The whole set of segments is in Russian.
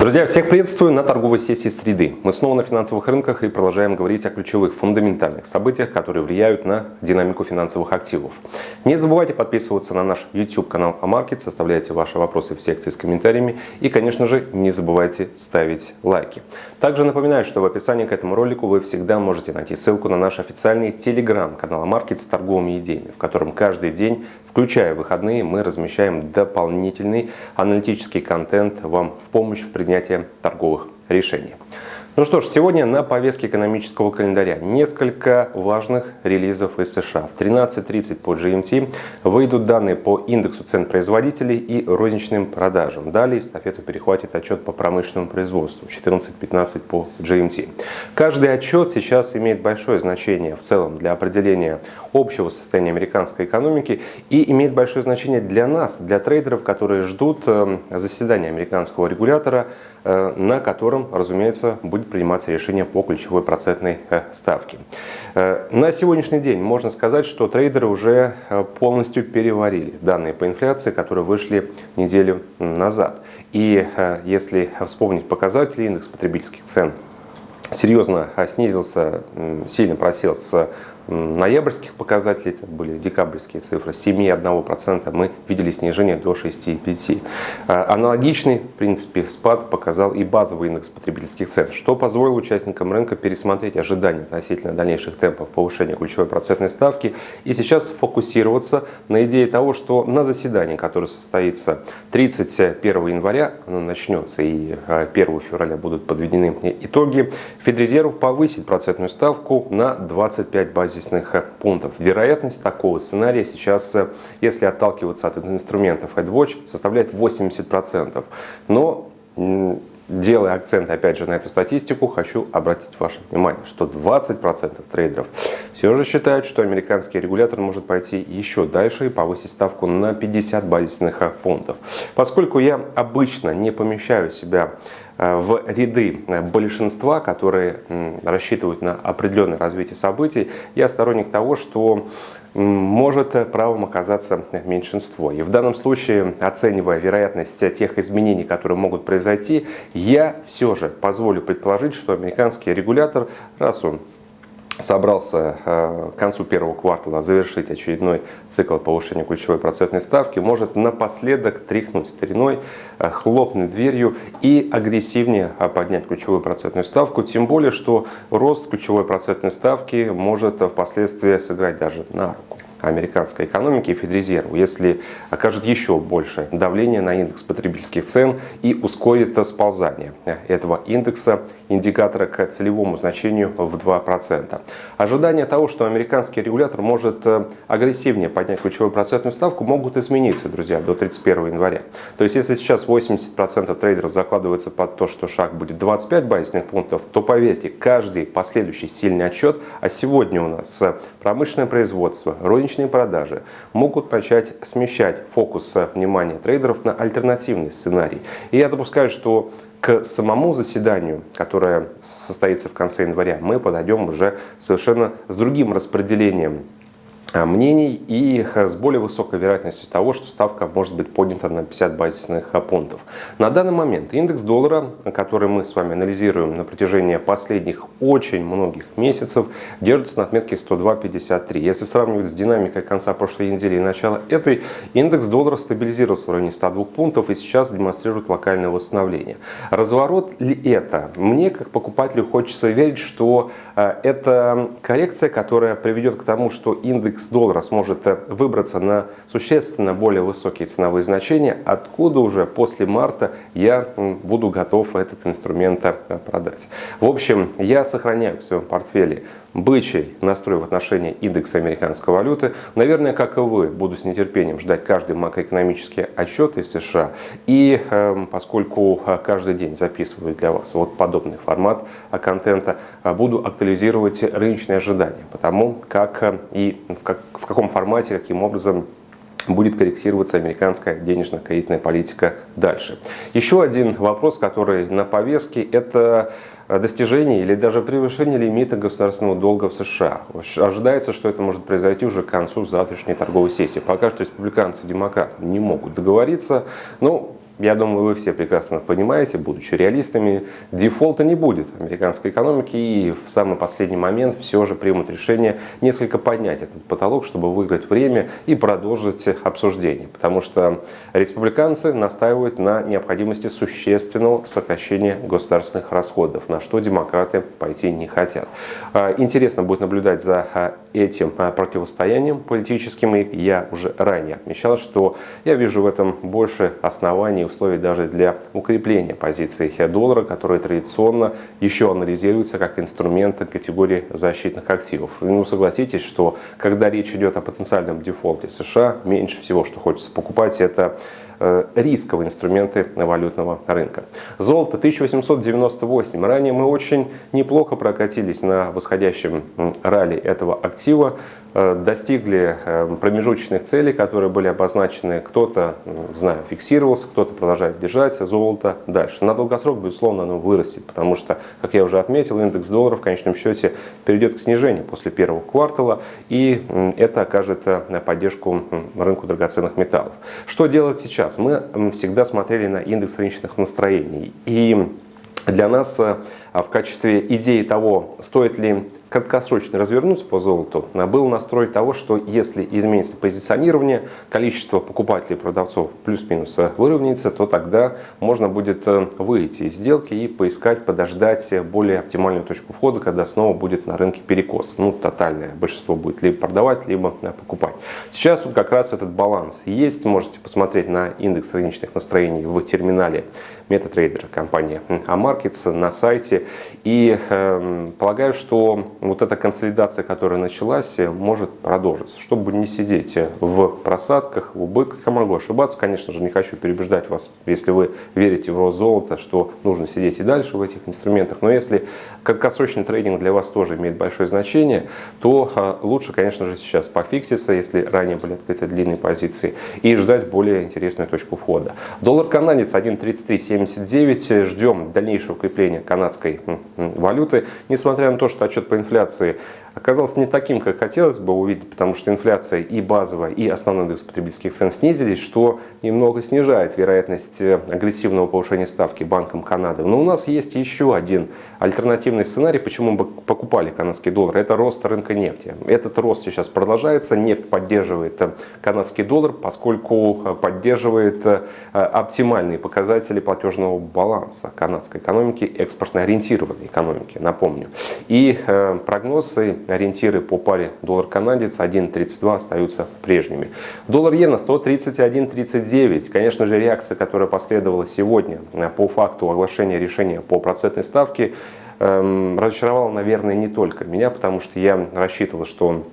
Друзья, всех приветствую на торговой сессии среды. Мы снова на финансовых рынках и продолжаем говорить о ключевых фундаментальных событиях, которые влияют на динамику финансовых активов. Не забывайте подписываться на наш YouTube канал Амаркет, составляйте ваши вопросы в секции с комментариями и, конечно же, не забывайте ставить лайки. Также напоминаю, что в описании к этому ролику вы всегда можете найти ссылку на наш официальный телеграм-канал Амаркет с торговыми идеями, в котором каждый день, включая выходные, мы размещаем дополнительный аналитический контент вам в помощь в принятии принятия торговых решений. Ну что ж, сегодня на повестке экономического календаря несколько важных релизов из США. В 13.30 по GMT выйдут данные по индексу цен производителей и розничным продажам. Далее эстафету перехватит отчет по промышленному производству в 14.15 по GMT. Каждый отчет сейчас имеет большое значение в целом для определения общего состояния американской экономики и имеет большое значение для нас, для трейдеров, которые ждут э, заседания американского регулятора, э, на котором, разумеется, будет будет приниматься решение по ключевой процентной э, ставке. Э, на сегодняшний день можно сказать, что трейдеры уже э, полностью переварили данные по инфляции, которые вышли неделю назад. И если вспомнить показатели, индекс потребительских цен серьезно снизился, сильно просел с ноябрьских показателей, это были декабрьские цифры, с 7,1% мы видели снижение до 6,5%. А, аналогичный, в принципе, спад показал и базовый индекс потребительских цен, что позволило участникам рынка пересмотреть ожидания относительно дальнейших темпов повышения ключевой процентной ставки и сейчас фокусироваться на идее того, что на заседании, которое состоится 31 января, оно начнется и 1 а, февраля будут подведены итоги, Федрезерв повысит процентную ставку на 25 базисных базисных э, пунктов. Вероятность такого сценария сейчас, э, если отталкиваться от инструментов AdWatch, составляет 80%. Но делая акцент опять же на эту статистику, хочу обратить ваше внимание, что 20% трейдеров все же считают, что американский регулятор может пойти еще дальше и повысить ставку на 50 базисных э, пунктов. Поскольку я обычно не помещаю себя в ряды большинства, которые рассчитывают на определенное развитие событий, я сторонник того, что может правом оказаться меньшинство. И в данном случае, оценивая вероятность тех изменений, которые могут произойти, я все же позволю предположить, что американский регулятор, раз он собрался э, к концу первого квартала завершить очередной цикл повышения ключевой процентной ставки, может напоследок тряхнуть стариной, э, хлопнуть дверью и агрессивнее э, поднять ключевую процентную ставку, тем более, что рост ключевой процентной ставки может впоследствии сыграть даже на руку американской экономики и Федрезерву, если окажет еще больше давление на индекс потребительских цен и ускорит сползание этого индекса, индикатора к целевому значению в 2%. Ожидания того, что американский регулятор может э, агрессивнее поднять ключевую процентную ставку, могут измениться, друзья, до 31 января. То есть, если сейчас 80% трейдеров закладывается под то, что шаг будет 25 базисных пунктов, то поверьте, каждый последующий сильный отчет, а сегодня у нас промышленное производство, розничная розничные продажи могут начать смещать фокус внимания трейдеров на альтернативный сценарий. И я допускаю, что к самому заседанию, которое состоится в конце января, мы подойдем уже совершенно с другим распределением мнений и с более высокой вероятностью того, что ставка может быть поднята на 50 базисных э, пунктов. На данный момент индекс доллара, который мы с вами анализируем на протяжении последних очень многих месяцев, держится на отметке 102.53. Если сравнивать с динамикой конца прошлой недели и начала этой, индекс доллара стабилизировался в районе 102 пунктов и сейчас демонстрирует локальное восстановление. Разворот ли это? Мне, как покупателю, хочется верить, что э, это коррекция, которая приведет к тому, что индекс индекс доллара сможет э, выбраться на существенно более высокие ценовые значения, откуда уже после марта я буду готов этот инструмент э, продать. В общем, я сохраняю в своем портфеле бычий настрой в отношении индекса американской валюты. Наверное, как и вы, буду с нетерпением ждать каждый макроэкономический отчет из США. И э, поскольку э, каждый день записываю для вас вот подобный формат контента, буду актуализировать рыночные ожидания по тому, как и в, как, в каком формате, каким образом будет корректироваться американская денежно-кредитная политика дальше. Еще один вопрос, который на повестке, это достижение или даже превышение лимита государственного долга в США. Ожидается, что это может произойти уже к концу завтрашней торговой сессии. Пока что республиканцы и демократы не могут договориться. Но я думаю, вы все прекрасно понимаете, будучи реалистами, дефолта не будет американской экономики и в самый последний момент все же примут решение несколько поднять этот потолок, чтобы выиграть время и продолжить обсуждение. Потому что республиканцы настаивают на необходимости существенного сокращения государственных расходов, на что демократы пойти не хотят. А, интересно будет наблюдать за а, этим а, противостоянием политическим. И я уже ранее отмечал, что я вижу в этом больше оснований условий даже для укрепления позиции доллара, которые традиционно еще анализируются как инструменты категории защитных активов. Ну, согласитесь, что когда речь идет о потенциальном дефолте США, меньше всего, что хочется покупать, это Э, рисковые инструменты валютного рынка. Золото 1898. Ранее мы очень неплохо прокатились на восходящем ралли этого актива. Э, достигли э, промежуточных целей, которые были обозначены. Кто-то, знаю, фиксировался, кто-то продолжает держать золото дальше. На долгосрок, безусловно, оно вырастет, потому что, как я уже отметил, индекс доллара в конечном счете перейдет к снижению после первого квартала, и это окажет поддержку рынку драгоценных металлов. Что делать сейчас? мы всегда смотрели на индекс рыночных настроений. И для нас э, в качестве идеи того, стоит ли краткосрочно развернуться по золоту, был настрой того, что если изменится позиционирование, количество покупателей и продавцов плюс-минус выровняется, то тогда можно будет э, выйти из сделки и поискать, подождать более оптимальную точку входа, когда снова будет на рынке перекос. Ну, тотальное большинство будет либо продавать, либо э, покупать. Сейчас как раз этот баланс есть. Можете посмотреть на индекс рыночных настроений в терминале MetaTrader компании Amarkets на сайте. И э, полагаю, что вот эта консолидация, которая началась, может продолжиться. Чтобы не сидеть в просадках, в убытках, я могу ошибаться, конечно же, не хочу переубеждать вас, если вы верите в рост золота, что нужно сидеть и дальше в этих инструментах. Но если краткосрочный трейдинг для вас тоже имеет большое значение, то э, лучше, конечно же, сейчас пофикситься, если ранее были открыты длинные позиции, и ждать более интересную точку входа. Доллар канадец 1.3379. Ждем дальнейшего укрепления канадской валюты, несмотря на то, что отчет по инфляции оказался не таким, как хотелось бы увидеть, потому что инфляция и базовая, и основной индекс потребительских цен снизились, что немного снижает вероятность э, агрессивного повышения ставки Банком Канады. Но у нас есть еще один альтернативный сценарий, почему мы покупали канадский доллар. Это рост рынка нефти. Этот рост сейчас продолжается. Нефть поддерживает э, канадский доллар, поскольку э, поддерживает оптимальные показатели платежного баланса канадской экономики, экспортно ориентированной экономики, напомню. И прогнозы ориентиры по паре доллар-канадец 1.32 остаются прежними. Доллар-иена 131.39. Конечно же, реакция, которая последовала сегодня э, по факту оглашения решения по процентной ставке, эм, разочаровала, наверное, не только меня, потому что я рассчитывал, что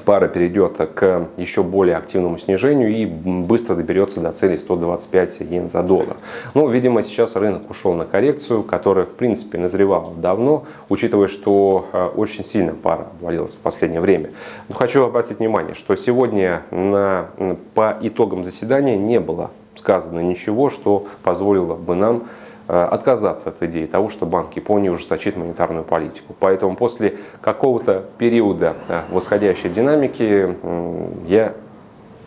пара перейдет к еще более активному снижению и быстро доберется до цели 125 йен за доллар. Но, видимо, сейчас рынок ушел на коррекцию, которая, в принципе, назревала давно, учитывая, что э, очень сильно пара обвалилась в последнее время. Но хочу обратить внимание, что сегодня на, по итогам заседания не было сказано ничего, что позволило бы нам отказаться от идеи того, что Банк Японии ужесточит монетарную политику. Поэтому после какого-то периода э, восходящей динамики я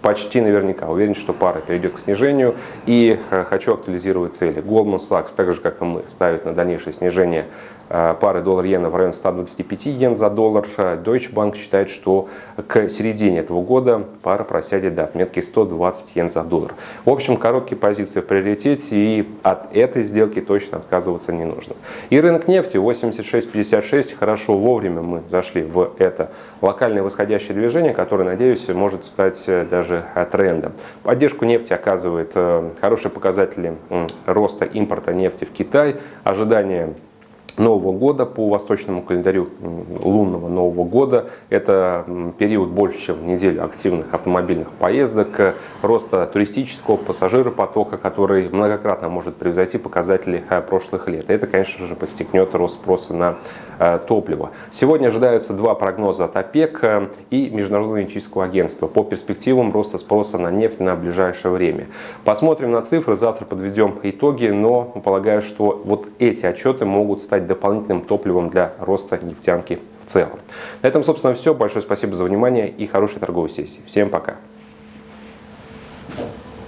почти наверняка уверен, что пара перейдет к снижению. И э, хочу актуализировать цели. Goldman Sachs, так же как и мы, ставит на дальнейшее снижение э, пары доллар-иена в районе 125 йен за доллар. Deutsche Bank считает, что к середине этого года пара просядет до отметки 120 йен за доллар. В общем, короткие позиции в приоритете и от этой сделки точно отказываться не нужно. И рынок нефти 86.56. Хорошо, вовремя мы зашли в это локальное восходящее движение, которое, надеюсь, может стать э, даже же тренда. Поддержку нефти оказывает э, хорошие показатели роста импорта нефти в Китай, ожидание Нового года по восточному календарю лунного Нового года. Это период больше, чем неделю активных автомобильных поездок, роста туристического пассажиропотока, который многократно может превзойти показатели э, прошлых лет. Это, конечно же, подстегнет рост спроса на Э, топлива. Сегодня ожидаются два прогноза от ОПЕК э, и Международного энергетического агентства по перспективам роста спроса на нефть на ближайшее время. Посмотрим на цифры, завтра подведем итоги, но полагаю, что вот эти отчеты могут стать дополнительным топливом для роста нефтянки в целом. На этом, собственно, все. Большое спасибо за внимание и хорошей торговой сессии. Всем пока!